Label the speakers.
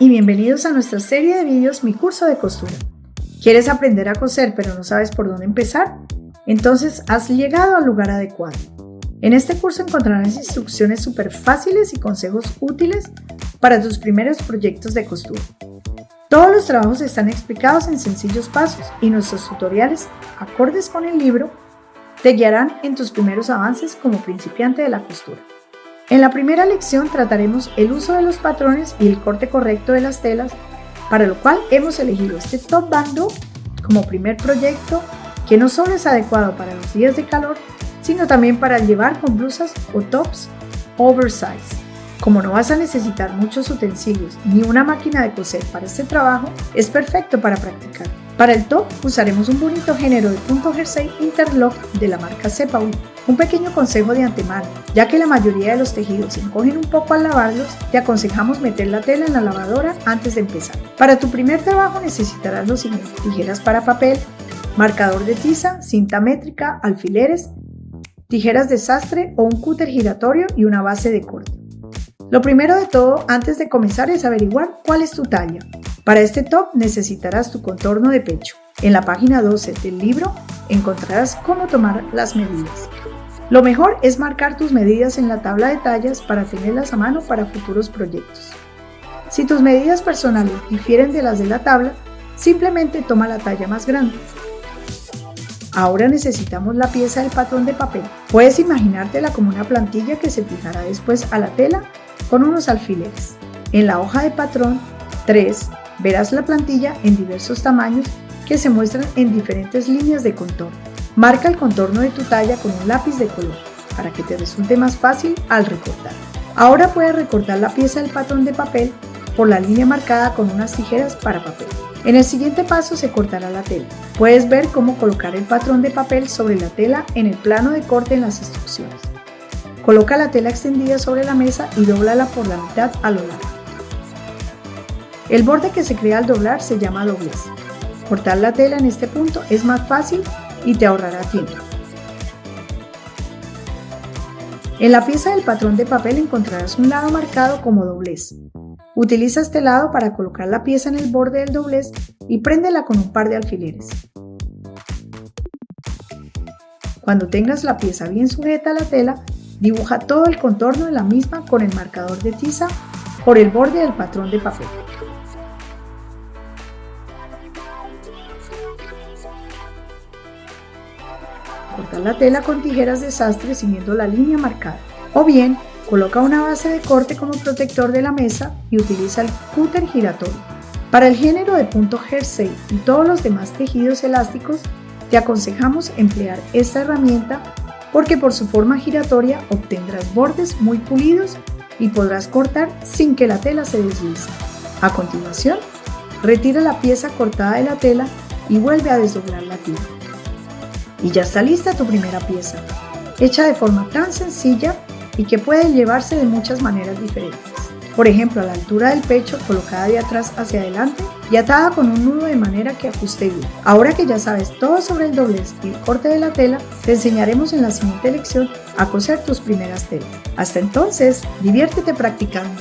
Speaker 1: y bienvenidos a nuestra serie de vídeos Mi curso de costura. ¿Quieres aprender a coser pero no sabes por dónde empezar? Entonces has llegado al lugar adecuado. En este curso encontrarás instrucciones súper fáciles y consejos útiles para tus primeros proyectos de costura. Todos los trabajos están explicados en sencillos pasos y nuestros tutoriales, acordes con el libro, te guiarán en tus primeros avances como principiante de la costura. En la primera lección trataremos el uso de los patrones y el corte correcto de las telas, para lo cual hemos elegido este top bando como primer proyecto que no solo es adecuado para los días de calor, sino también para llevar con blusas o tops oversize. Como no vas a necesitar muchos utensilios ni una máquina de coser para este trabajo, es perfecto para practicar. Para el top usaremos un bonito género de punto jersey interlock de la marca Cepaul. Un pequeño consejo de antemano, ya que la mayoría de los tejidos se encogen un poco al lavarlos, te aconsejamos meter la tela en la lavadora antes de empezar. Para tu primer trabajo necesitarás los siguientes, tijeras para papel, marcador de tiza, cinta métrica, alfileres, tijeras de sastre o un cúter giratorio y una base de corte. Lo primero de todo, antes de comenzar, es averiguar cuál es tu talla. Para este top necesitarás tu contorno de pecho. En la página 12 del libro encontrarás cómo tomar las medidas. Lo mejor es marcar tus medidas en la tabla de tallas para tenerlas a mano para futuros proyectos. Si tus medidas personales difieren de las de la tabla, simplemente toma la talla más grande. Ahora necesitamos la pieza del patrón de papel. Puedes imaginártela como una plantilla que se fijará después a la tela con unos alfileres. En la hoja de patrón 3 verás la plantilla en diversos tamaños que se muestran en diferentes líneas de contorno. Marca el contorno de tu talla con un lápiz de color para que te resulte más fácil al recortar. Ahora puedes recortar la pieza del patrón de papel por la línea marcada con unas tijeras para papel. En el siguiente paso se cortará la tela. Puedes ver cómo colocar el patrón de papel sobre la tela en el plano de corte en las instrucciones. Coloca la tela extendida sobre la mesa y doblala por la mitad a lo largo. El borde que se crea al doblar se llama doblez. Cortar la tela en este punto es más fácil y te ahorrará tiempo. En la pieza del patrón de papel encontrarás un lado marcado como doblez. Utiliza este lado para colocar la pieza en el borde del doblez y préndela con un par de alfileres. Cuando tengas la pieza bien sujeta a la tela, dibuja todo el contorno de la misma con el marcador de tiza por el borde del patrón de papel. Corta la tela con tijeras de sastre siguiendo la línea marcada. O bien, coloca una base de corte como protector de la mesa y utiliza el cúter giratorio. Para el género de punto jersey y todos los demás tejidos elásticos, te aconsejamos emplear esta herramienta porque por su forma giratoria obtendrás bordes muy pulidos y podrás cortar sin que la tela se deslice. A continuación, retira la pieza cortada de la tela y vuelve a desdoblar la tira. Y ya está lista tu primera pieza, hecha de forma tan sencilla y que puede llevarse de muchas maneras diferentes. Por ejemplo, a la altura del pecho, colocada de atrás hacia adelante y atada con un nudo de manera que ajuste bien. Ahora que ya sabes todo sobre el doblez y el corte de la tela, te enseñaremos en la siguiente lección a coser tus primeras telas. Hasta entonces, diviértete practicando.